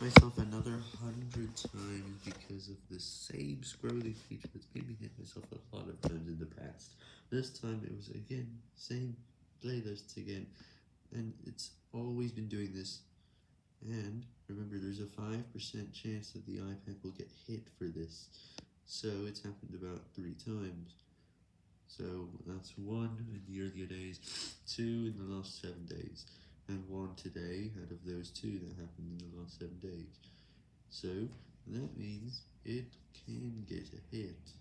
myself another hundred times because of the same scrolling feature that's made me hit myself a lot of times in the past. This time it was again, same playlists again, and it's always been doing this. And remember there's a 5% chance that the iPad will get hit for this, so it's happened about 3 times. So that's 1 in the earlier days, 2 in the last 7 days one today out of those two that happened in the last 7 days. So, that means it can get a hit.